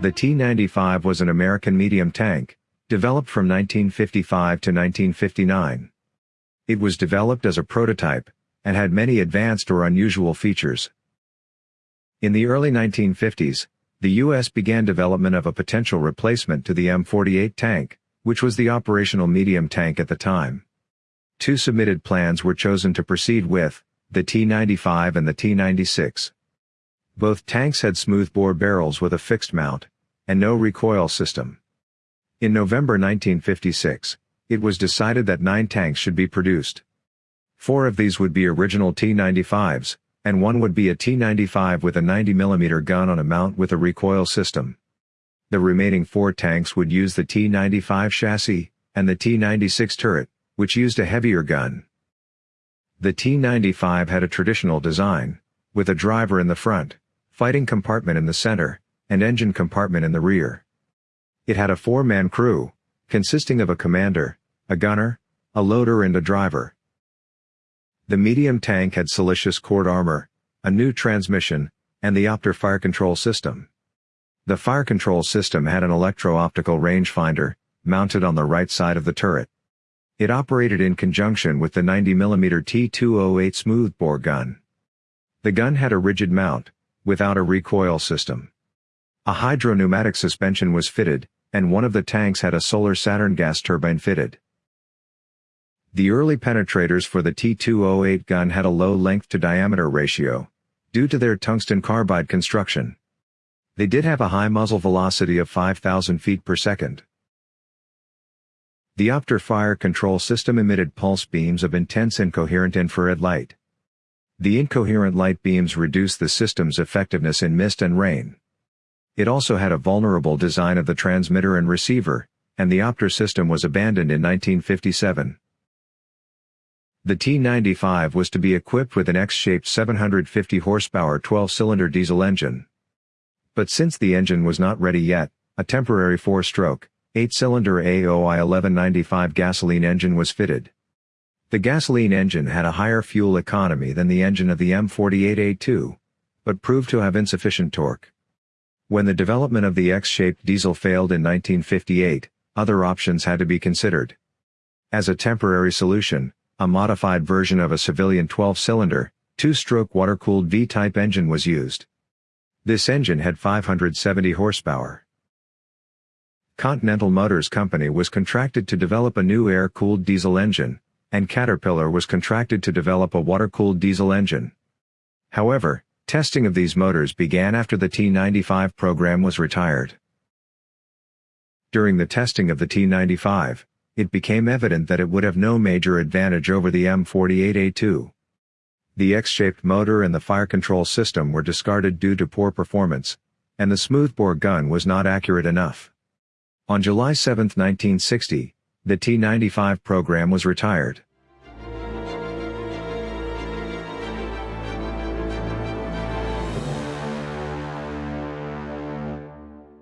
The T-95 was an American medium tank, developed from 1955 to 1959. It was developed as a prototype, and had many advanced or unusual features. In the early 1950s, the U.S. began development of a potential replacement to the M48 tank, which was the operational medium tank at the time. Two submitted plans were chosen to proceed with, the T-95 and the T-96. Both tanks had smoothbore barrels with a fixed mount, and no recoil system. In November 1956, it was decided that nine tanks should be produced. Four of these would be original T-95s, and one would be a T-95 with a 90mm gun on a mount with a recoil system. The remaining four tanks would use the T-95 chassis, and the T-96 turret, which used a heavier gun. The T-95 had a traditional design, with a driver in the front, fighting compartment in the center, and engine compartment in the rear. It had a four-man crew, consisting of a commander, a gunner, a loader and a driver. The medium tank had siliceous cored armor, a new transmission, and the OPTAR fire control system. The fire control system had an electro-optical rangefinder, mounted on the right side of the turret. It operated in conjunction with the 90mm T208 smoothbore gun. The gun had a rigid mount, without a recoil system. A hydro-pneumatic suspension was fitted, and one of the tanks had a Solar Saturn gas turbine fitted. The early penetrators for the T208 gun had a low length-to-diameter ratio, due to their tungsten carbide construction. They did have a high muzzle velocity of 5,000 feet per second. The OPTAR fire control system emitted pulse beams of intense incoherent infrared light. The incoherent light beams reduced the system's effectiveness in mist and rain. It also had a vulnerable design of the transmitter and receiver, and the OPTAR system was abandoned in 1957. The T-95 was to be equipped with an X-shaped 750 horsepower 12-cylinder diesel engine. But since the engine was not ready yet, a temporary four-stroke, 8-cylinder AOI 1195 gasoline engine was fitted. The gasoline engine had a higher fuel economy than the engine of the M48A2, but proved to have insufficient torque. When the development of the X-shaped diesel failed in 1958, other options had to be considered. As a temporary solution, a modified version of a civilian 12-cylinder, two-stroke water-cooled V-type engine was used. This engine had 570 horsepower. Continental Motors Company was contracted to develop a new air-cooled diesel engine, and Caterpillar was contracted to develop a water-cooled diesel engine. However, testing of these motors began after the T-95 program was retired. During the testing of the T-95, it became evident that it would have no major advantage over the M48A2. The X-shaped motor and the fire control system were discarded due to poor performance, and the smoothbore gun was not accurate enough. On July 7, 1960, the T-95 program was retired.